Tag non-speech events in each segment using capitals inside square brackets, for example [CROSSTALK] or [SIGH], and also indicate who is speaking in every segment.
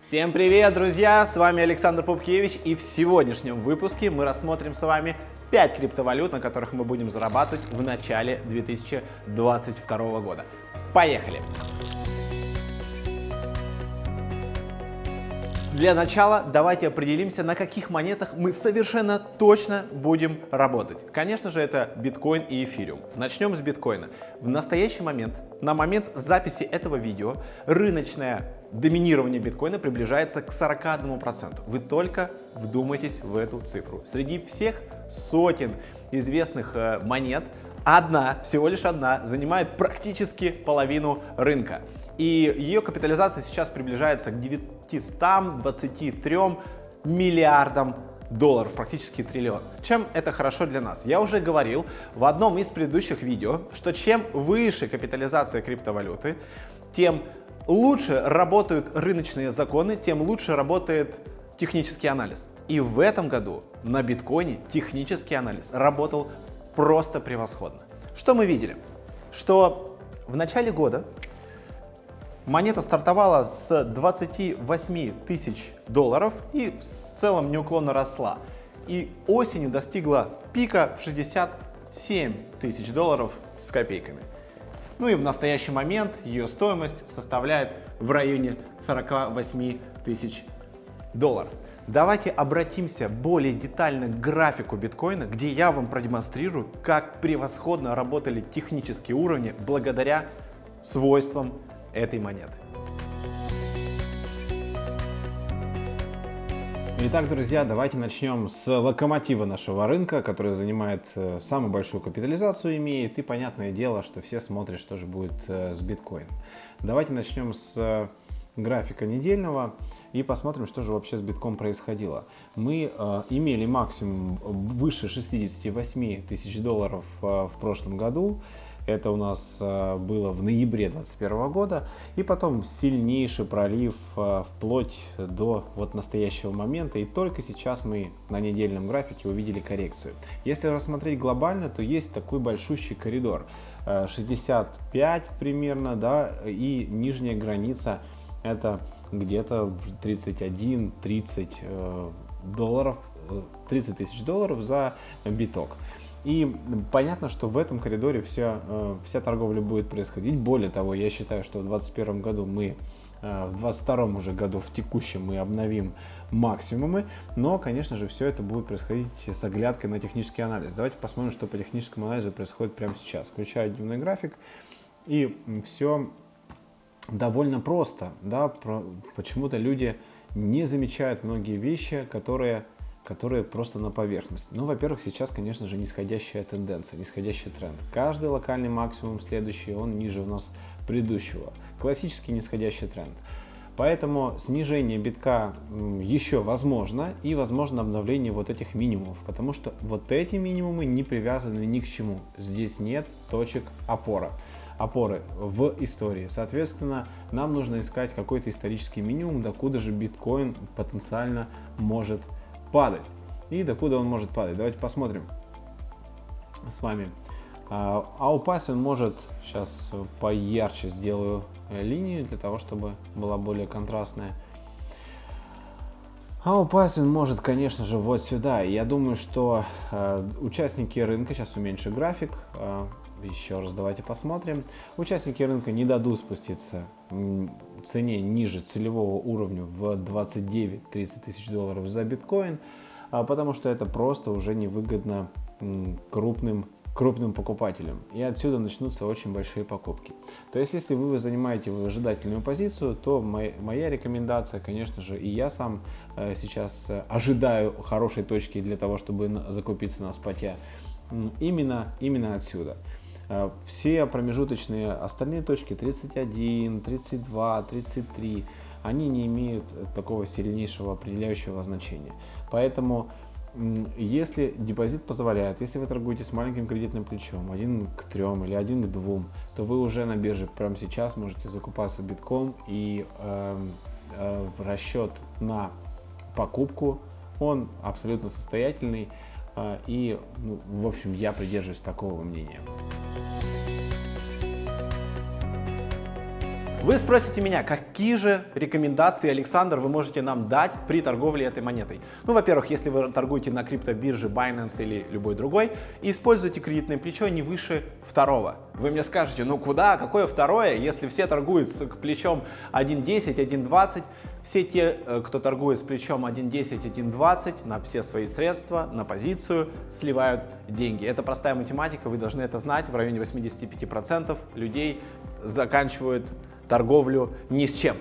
Speaker 1: Всем привет, друзья! С вами Александр Пупкевич, и в сегодняшнем выпуске мы рассмотрим с вами 5 криптовалют, на которых мы будем зарабатывать в начале 2022 года. Поехали! Для начала давайте определимся, на каких монетах мы совершенно точно будем работать. Конечно же, это биткоин и эфириум. Начнем с биткоина. В настоящий момент, на момент записи этого видео, рыночное доминирование биткоина приближается к 41%. Вы только вдумайтесь в эту цифру. Среди всех сотен известных э, монет, одна, всего лишь одна, занимает практически половину рынка. И ее капитализация сейчас приближается к 923 миллиардам долларов, практически триллион. Чем это хорошо для нас? Я уже говорил в одном из предыдущих видео, что чем выше капитализация криптовалюты, тем лучше работают рыночные законы, тем лучше работает технический анализ. И в этом году на биткоине технический анализ работал просто превосходно. Что мы видели? Что в начале года Монета стартовала с 28 тысяч долларов и в целом неуклонно росла. И осенью достигла пика в 67 тысяч долларов с копейками. Ну и в настоящий момент ее стоимость составляет в районе 48 тысяч долларов. Давайте обратимся более детально к графику биткоина, где я вам продемонстрирую, как превосходно работали технические уровни благодаря свойствам этой монеты. Итак, друзья, давайте начнем с локомотива нашего рынка, который занимает э, самую большую капитализацию имеет. И понятное дело, что все смотрят, что же будет э, с биткоином. Давайте начнем с э, графика недельного и посмотрим, что же вообще с битком происходило. Мы э, имели максимум выше 68 тысяч долларов э, в прошлом году. Это у нас э, было в ноябре 2021 года. И потом сильнейший пролив э, вплоть до вот настоящего момента. И только сейчас мы на недельном графике увидели коррекцию. Если рассмотреть глобально, то есть такой большущий коридор. 65 э, примерно, да, и нижняя граница это где-то 31-30 долларов, 30 тысяч долларов за биток. И понятно, что в этом коридоре вся, э, вся торговля будет происходить. Более того, я считаю, что в 2021 году мы, э, в 2022 уже году, в текущем мы обновим максимумы, но, конечно же, все это будет происходить с оглядкой на технический анализ. Давайте посмотрим, что по техническому анализу происходит прямо сейчас. Включаю дневной график, и все довольно просто. Да? Почему-то люди не замечают многие вещи, которые которые просто на поверхности. Ну, во-первых, сейчас, конечно же, нисходящая тенденция, нисходящий тренд. Каждый локальный максимум следующий, он ниже у нас предыдущего. Классический нисходящий тренд. Поэтому снижение битка еще возможно и возможно обновление вот этих минимумов, потому что вот эти минимумы не привязаны ни к чему. Здесь нет точек опора опоры в истории. Соответственно, нам нужно искать какой-то исторический минимум, докуда же биткоин потенциально может падать. И докуда он может падать? Давайте посмотрим с вами. А, а упасть он может, сейчас поярче сделаю линию, для того, чтобы была более контрастная. А упасть он может, конечно же, вот сюда. я думаю, что э, участники рынка, сейчас уменьшу график, э, еще раз давайте посмотрим. Участники рынка не дадут спуститься цене ниже целевого уровня в 29-30 тысяч долларов за биткоин, а, потому что это просто уже невыгодно крупным крупным покупателям. И отсюда начнутся очень большие покупки. То есть, если вы занимаете выжидательную позицию, то моя, моя рекомендация, конечно же, и я сам э, сейчас э, ожидаю хорошей точки для того, чтобы закупиться на споте, именно, именно отсюда. Э, все промежуточные остальные точки 31, 32, 33, они не имеют такого сильнейшего определяющего значения. Поэтому если депозит позволяет, если вы торгуете с маленьким кредитным плечом, один к трем или один к двум, то вы уже на бирже прямо сейчас можете закупаться битком и э, э, расчет на покупку, он абсолютно состоятельный э, и, ну, в общем, я придерживаюсь такого мнения. Вы спросите меня, какие же рекомендации, Александр, вы можете нам дать при торговле этой монетой? Ну, во-первых, если вы торгуете на криптобирже Binance или любой другой, используйте кредитное плечо не выше второго. Вы мне скажете, ну куда, какое второе, если все торгуют с плечом 1.10, 1.20, все те, э, кто торгует с плечом 1.10, 1.20 на все свои средства, на позицию, сливают деньги. Это простая математика, вы должны это знать. В районе 85% людей заканчивают торговлю ни с чем.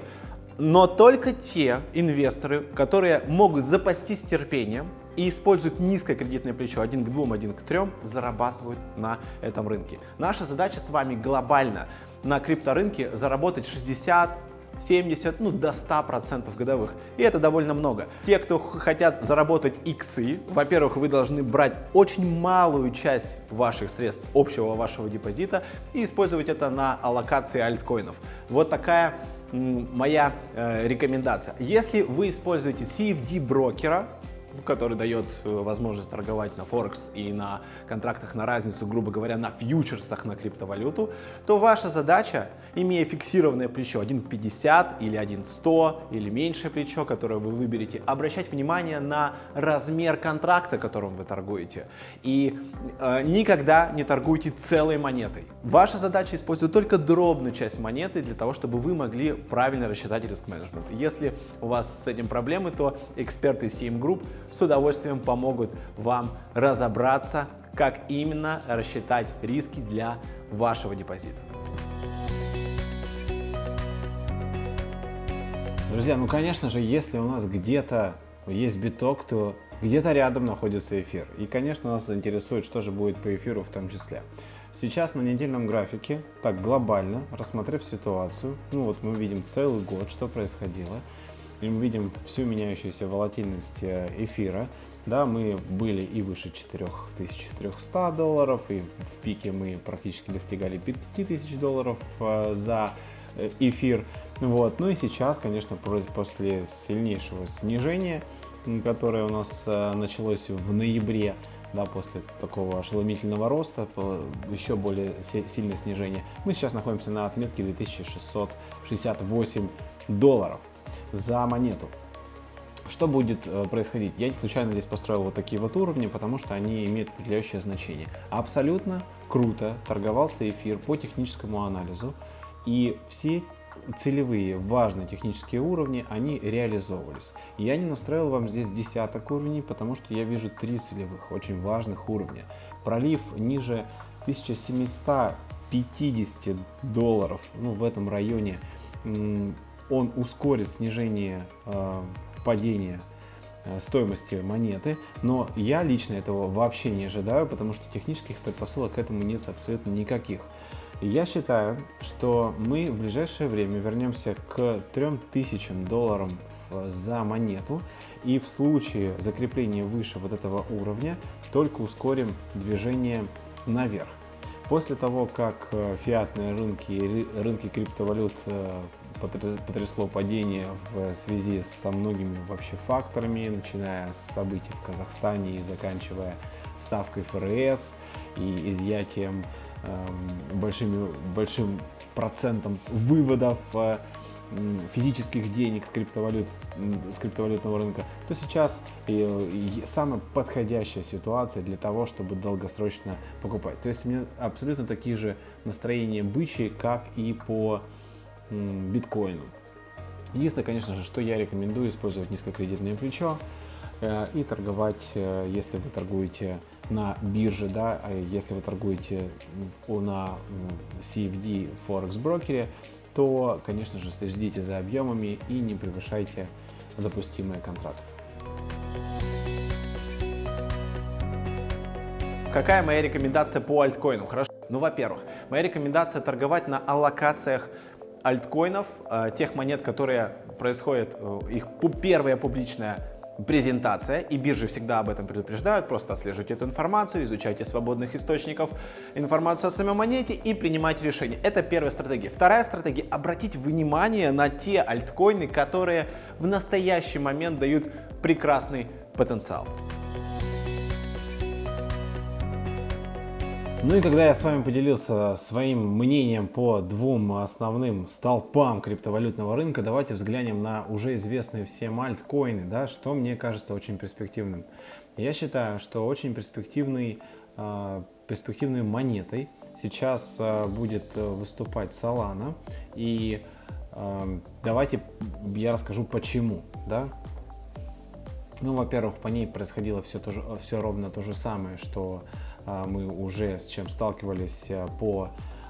Speaker 1: Но только те инвесторы, которые могут запастись терпением и используют низкое кредитное плечо 1 к 2, 1 к 3, зарабатывают на этом рынке. Наша задача с вами глобально на крипторынке заработать 60, 70, ну до 100% годовых. И это довольно много. Те, кто хотят заработать иксы, во-первых, вы должны брать очень малую часть ваших средств общего вашего депозита и использовать это на аллокации альткоинов. Вот такая моя э, рекомендация. Если вы используете CFD брокера, который дает э, возможность торговать на Форекс и на контрактах на разницу, грубо говоря, на фьючерсах на криптовалюту, то ваша задача, имея фиксированное плечо 1.50 или 1.100 или меньшее плечо, которое вы выберете, обращать внимание на размер контракта, которым вы торгуете. И э, никогда не торгуйте целой монетой. Ваша задача использовать только дробную часть монеты для того, чтобы вы могли правильно рассчитать риск-менеджмент. Если у вас с этим проблемы, то эксперты CM Group с удовольствием помогут вам разобраться, как именно рассчитать риски для вашего депозита. Друзья, ну конечно же, если у нас где-то есть биток, то где-то рядом находится эфир. И, конечно, нас заинтересует, что же будет по эфиру в том числе. Сейчас на недельном графике, так глобально, рассмотрев ситуацию, ну вот мы видим целый год, что происходило, и мы видим всю меняющуюся волатильность э, эфира. Да, мы были и выше 4300 долларов, и в пике мы практически достигали 5000 долларов э, за э, эфир. Вот. Ну и сейчас, конечно, после сильнейшего снижения, которое у нас началось в ноябре, да, после такого ошеломительного роста, еще более сильное снижение, мы сейчас находимся на отметке 2668 долларов за монету. Что будет э, происходить? Я случайно здесь построил вот такие вот уровни, потому что они имеют определяющее значение. Абсолютно круто торговался эфир по техническому анализу, и все целевые важные технические уровни, они реализовывались. Я не настроил вам здесь десяток уровней, потому что я вижу три целевых, очень важных уровня. Пролив ниже 1750 долларов, ну в этом районе он ускорит снижение э, падения э, стоимости монеты, но я лично этого вообще не ожидаю, потому что технических предпосылок к этому нет абсолютно никаких. Я считаю, что мы в ближайшее время вернемся к 3000 долларам за монету и в случае закрепления выше вот этого уровня только ускорим движение наверх. После того, как э, фиатные рынки и рынки криптовалют э, потрясло падение в связи со многими вообще факторами, начиная с событий в Казахстане и заканчивая ставкой ФРС и изъятием э, большими, большим процентом выводов э, физических денег с, криптовалют, с криптовалютного рынка, то сейчас э, самая подходящая ситуация для того, чтобы долгосрочно покупать. То есть у меня абсолютно такие же настроения бычьи, как и по биткоину. Единственное, конечно же, что я рекомендую использовать низкокредитное плечо э, и торговать, э, если вы торгуете на бирже, да, а если вы торгуете на CFD Forex брокере, то, конечно же, следите за объемами и не превышайте допустимые контракты. Какая моя рекомендация по альткоину? Хорошо. Ну, во-первых, моя рекомендация торговать на аллокациях альткоинов, э, тех монет, которые происходят, э, их первая публичная презентация, и биржи всегда об этом предупреждают, просто отслеживайте эту информацию, изучайте свободных источников информацию о самой монете и принимайте решение. Это первая стратегия. Вторая стратегия – обратить внимание на те альткоины, которые в настоящий момент дают прекрасный потенциал.
Speaker 2: Ну и когда я с вами поделился своим мнением по двум основным столпам криптовалютного рынка, давайте взглянем на уже известные всем альткоины, да, что мне кажется очень перспективным. Я считаю, что очень перспективный, э, перспективной монетой сейчас э, будет выступать Solana. И э, давайте я расскажу почему. Да? Ну, во-первых, по ней происходило все, то же, все ровно то же самое, что а, мы уже с чем сталкивались э, по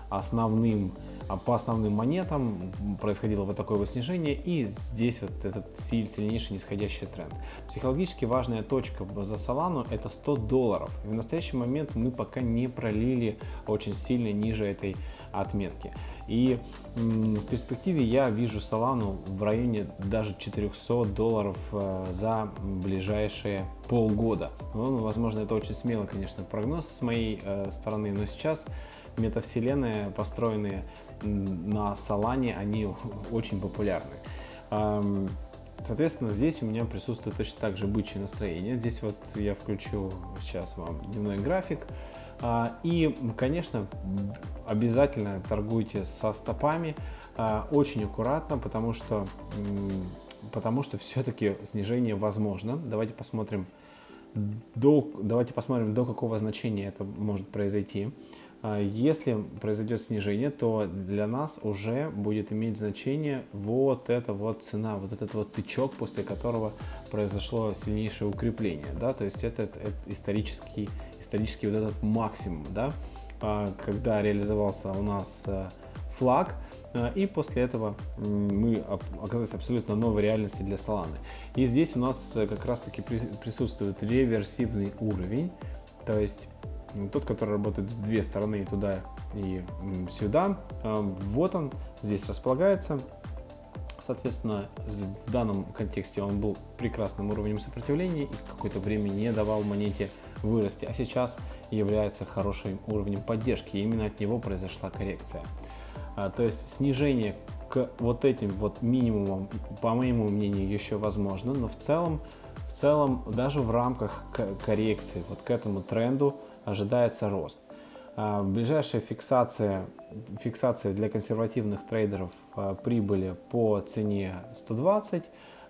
Speaker 2: основным а, по основным монетам происходило вот такое вот снижение, и здесь вот этот сильнейший нисходящий тренд. Психологически важная точка за Solana это 100 долларов. И в настоящий момент мы пока не пролили очень сильно ниже этой отметки. И в перспективе я вижу Solana в районе даже 400 долларов э, за ближайшие полгода. Ну, возможно, это очень смело, конечно, прогноз с моей э, стороны, но сейчас метавселенные, построенные на Solana, они очень популярны. Соответственно, здесь у меня присутствует точно так же бычье настроение. Здесь вот я включу сейчас вам дневной график. А, и, конечно, обязательно торгуйте со стопами а, очень аккуратно, потому что, потому что все-таки снижение возможно. Давайте посмотрим, до, давайте посмотрим, до какого значения это может произойти. А, если произойдет снижение, то для нас уже будет иметь значение вот эта вот цена, вот этот вот тычок, после которого произошло сильнейшее укрепление. Да? То есть это, это исторический исторический вот этот максимум, да, а, когда реализовался у нас э, флаг, э, и после этого мы оказались абсолютно новой реальности для Solana. И здесь у нас э, как раз таки присутствует реверсивный уровень, то есть тот, который работает в две стороны, и туда и сюда. Вот он здесь располагается. Соответственно, в данном контексте он был прекрасным уровнем сопротивления и какое-то время не давал монете вырасти, а сейчас является хорошим уровнем поддержки, и именно от него произошла коррекция. А, то есть снижение к вот этим вот минимумам, по моему мнению, еще возможно, но в целом, в целом даже в рамках коррекции вот к этому тренду ожидается рост. А, ближайшая фиксация, фиксация для консервативных трейдеров а, прибыли по цене 120,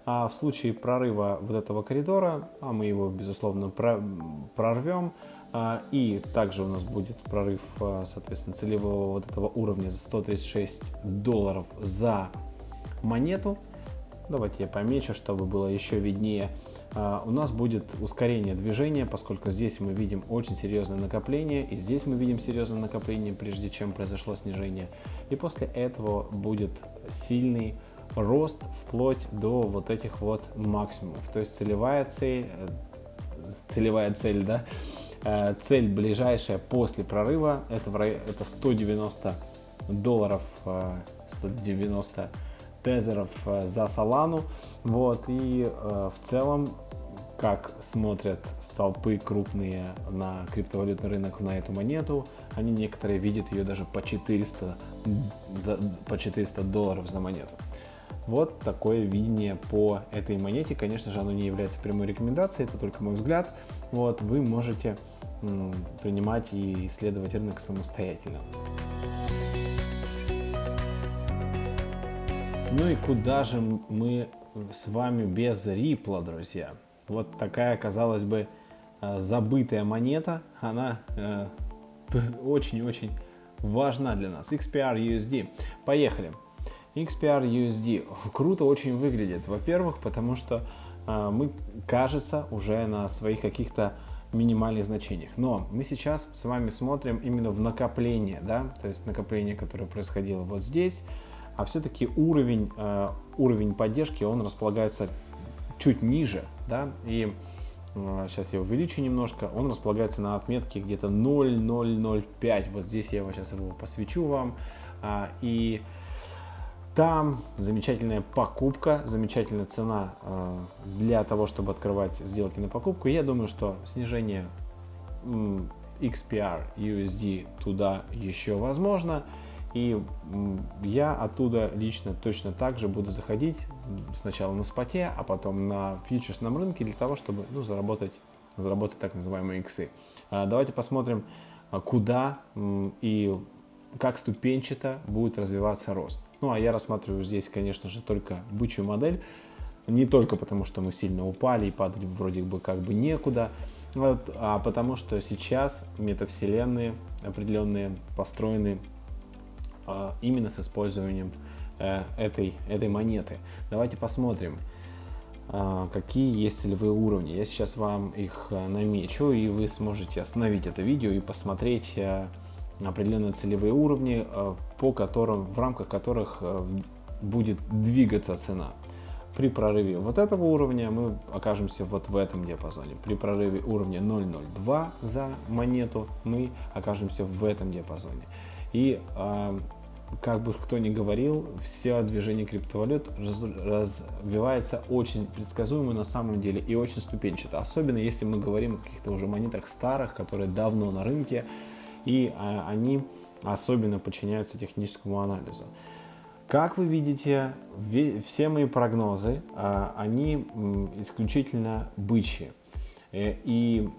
Speaker 2: а в случае прорыва вот этого коридора, а мы его, безусловно, прорвем, а, и также у нас будет прорыв, а, соответственно, целевого вот этого уровня за 136 долларов за монету. Давайте я помечу, чтобы было еще виднее. А, у нас будет ускорение движения, поскольку здесь мы видим очень серьезное накопление, и здесь мы видим серьезное накопление, прежде чем произошло снижение. И после этого будет сильный рост вплоть до вот этих вот максимумов. То есть целевая цель, э, целевая цель, да, э, цель ближайшая после прорыва это, это 190 долларов, 190 э, тезеров за Солану. Вот, и в целом как смотрят столпы крупные на криптовалютный рынок на эту монету. Они некоторые видят ее даже по 400, по 400 долларов за монету. Вот такое видение по этой монете. Конечно же, оно не является прямой рекомендацией, это только мой взгляд. Вот, вы можете принимать и исследовать рынок самостоятельно. Ну и куда же мы с вами без рипла, друзья? Вот такая, казалось бы, э, забытая монета, она э, [LAUGHS] очень-очень важна для нас. XPR USD. Поехали. XPR USD круто очень выглядит. Во-первых, потому что э, мы, кажется, уже на своих каких-то минимальных значениях. Но мы сейчас с вами смотрим именно в накопление, да, то есть накопление, которое происходило вот здесь, а все-таки уровень, э, уровень поддержки, он располагается чуть ниже, да, и э, сейчас я увеличу немножко, он располагается на отметке где-то 0,005, вот здесь я его сейчас его посвечу вам, а, и там замечательная покупка, замечательная цена э, для того, чтобы открывать сделки на покупку. Я думаю, что снижение XPR USD туда еще возможно. И я оттуда лично точно так же буду заходить сначала на споте, а потом на фьючерсном рынке для того, чтобы ну, заработать, заработать так называемые иксы. А, давайте посмотрим а, куда и как ступенчато будет развиваться рост. Ну, а я рассматриваю здесь, конечно же, только бычью модель. Не только потому, что мы сильно упали и падали вроде бы как бы некуда, вот, а потому что сейчас метавселенные определенные построены э, именно с использованием э, этой, этой монеты. Давайте посмотрим, э, какие есть целевые уровни. Я сейчас вам их э, намечу, и вы сможете остановить это видео и посмотреть э, определенные целевые уровни, э, по которым, в рамках которых э, будет двигаться цена. При прорыве вот этого уровня мы окажемся вот в этом диапазоне. При прорыве уровня 0.02 за монету мы окажемся в этом диапазоне. И э, как бы кто ни говорил, все движение криптовалют раз, развивается очень предсказуемо на самом деле и очень ступенчато. Особенно если мы говорим о каких-то уже монетах старых, которые давно на рынке, и э, они особенно подчиняются техническому анализу. Как вы видите, все мои прогнозы, а, они исключительно бычьи. Э, и,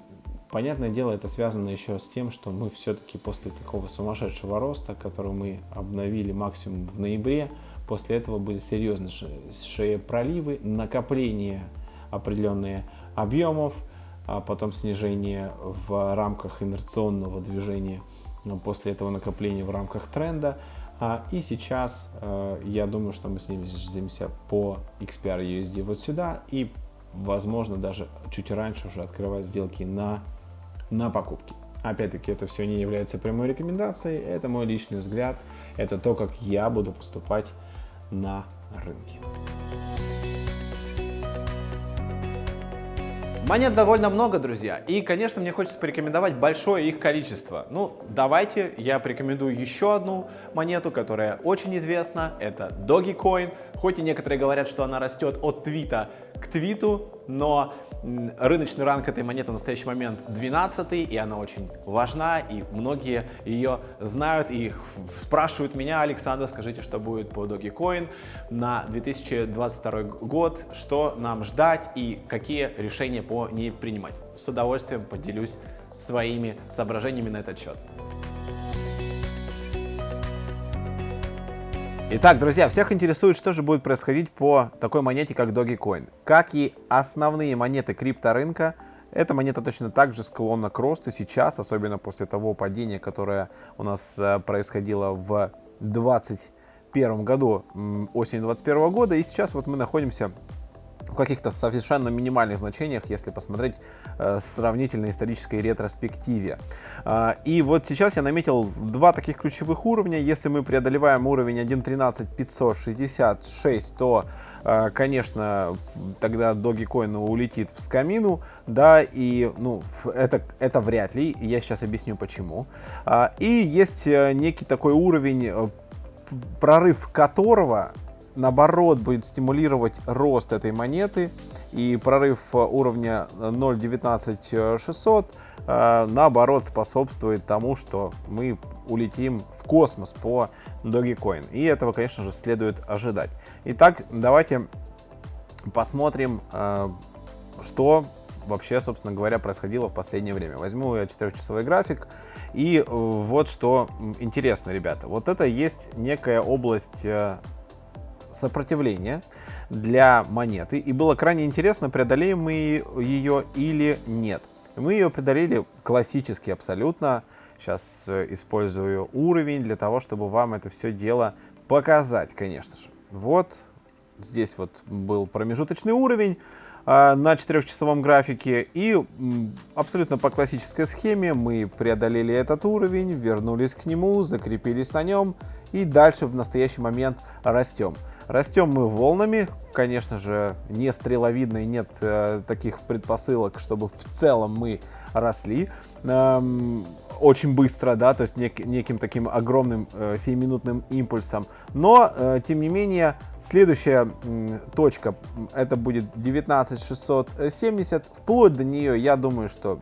Speaker 2: понятное дело, это связано еще с тем, что мы все-таки после такого сумасшедшего роста, который мы обновили максимум в ноябре, после этого были серьезнейшие проливы, накопление определенных объемов, а потом снижение в рамках инерционного движения, после этого накопления в рамках тренда – а, и сейчас э, я думаю, что мы снизимся по XPR USD вот сюда и, возможно, даже чуть раньше уже открывать сделки на, на покупки. Опять-таки, это все не является прямой рекомендацией, это мой личный взгляд, это то, как я буду поступать на рынке.
Speaker 1: Монет довольно много, друзья, и, конечно, мне хочется порекомендовать большое их количество. Ну, давайте я порекомендую еще одну монету, которая очень известна, это Dogecoin. Хоть и некоторые говорят, что она растет от твита к твиту, но рыночный ранг этой монеты в настоящий момент 12 и она очень важна, и многие ее знают и спрашивают меня, Александр, скажите, что будет по Dogecoin на 2022 год, что нам ждать и какие решения по ней принимать. С удовольствием поделюсь своими соображениями на этот счет. Итак, друзья, всех интересует, что же будет происходить по такой монете, как Dogecoin. Как и основные монеты крипторынка, эта монета точно так же склонна к росту сейчас, особенно после того падения, которое у нас э, происходило в 2021 году, осенью 2021 года. И сейчас вот мы находимся каких-то совершенно минимальных значениях, если посмотреть э, сравнительно исторической ретроспективе. Э, и вот сейчас я наметил два таких ключевых уровня. Если мы преодолеваем уровень 1.13.566, то э, конечно, тогда Dogecoin улетит в скамину, да, и, ну, это, это вряд ли, я сейчас объясню почему. Э, и есть э, некий такой уровень, прорыв которого наоборот будет стимулировать рост этой монеты и прорыв уровня 0.19600 э, наоборот способствует тому, что мы улетим в космос по Dogecoin. И этого, конечно же, следует ожидать. Итак, давайте посмотрим, э, что вообще, собственно говоря, происходило в последнее время. Возьму я 4-часовой график. И вот что интересно, ребята. Вот это есть некая область сопротивления для монеты. И было крайне интересно, преодолеем мы ее или нет. Мы ее преодолели классически абсолютно. Сейчас э, использую уровень для того, чтобы вам это все дело показать, конечно же. Вот здесь вот был промежуточный уровень на 4-часовом графике. И абсолютно по классической схеме мы преодолели этот уровень, вернулись к нему, закрепились на нем и дальше в настоящий момент растем. Растем мы волнами, конечно же, не стреловидно и нет э, таких предпосылок, чтобы в целом мы росли эм, очень быстро, да, то есть нек, неким таким огромным э, 7-минутным импульсом. Но, э, тем не менее, следующая э, точка, это будет 19670, вплоть до нее, я думаю, что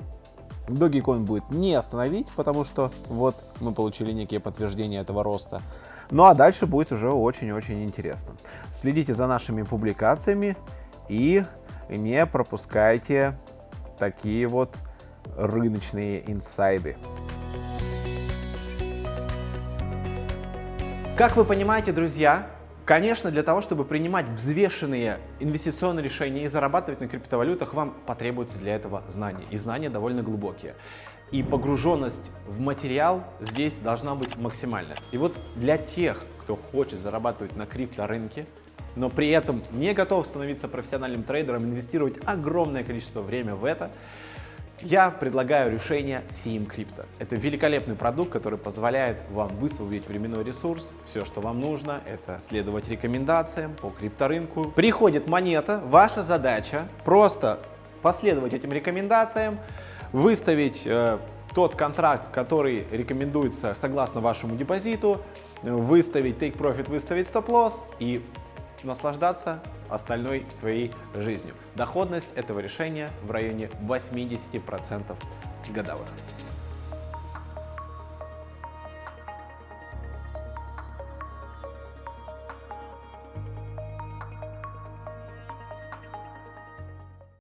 Speaker 1: Dogecoin будет не остановить, потому что вот мы получили некие подтверждения этого роста. Ну а дальше будет уже очень-очень интересно. Следите за нашими публикациями и не пропускайте такие вот рыночные инсайды. Как вы понимаете, друзья, конечно, для того, чтобы принимать взвешенные инвестиционные решения и зарабатывать на криптовалютах, вам потребуется для этого знания. И знания довольно глубокие. И погруженность в материал здесь должна быть максимальная. И вот для тех, кто хочет зарабатывать на крипторынке, но при этом не готов становиться профессиональным трейдером, инвестировать огромное количество времени в это, я предлагаю решение CM Crypto. Это великолепный продукт, который позволяет вам высвободить временной ресурс. Все, что вам нужно, это следовать рекомендациям по крипторынку. Приходит монета, ваша задача просто последовать этим рекомендациям, выставить э, тот контракт, который рекомендуется согласно вашему депозиту, выставить take profit, выставить стоп-лосс и наслаждаться остальной своей жизнью. Доходность этого решения в районе 80% годовых.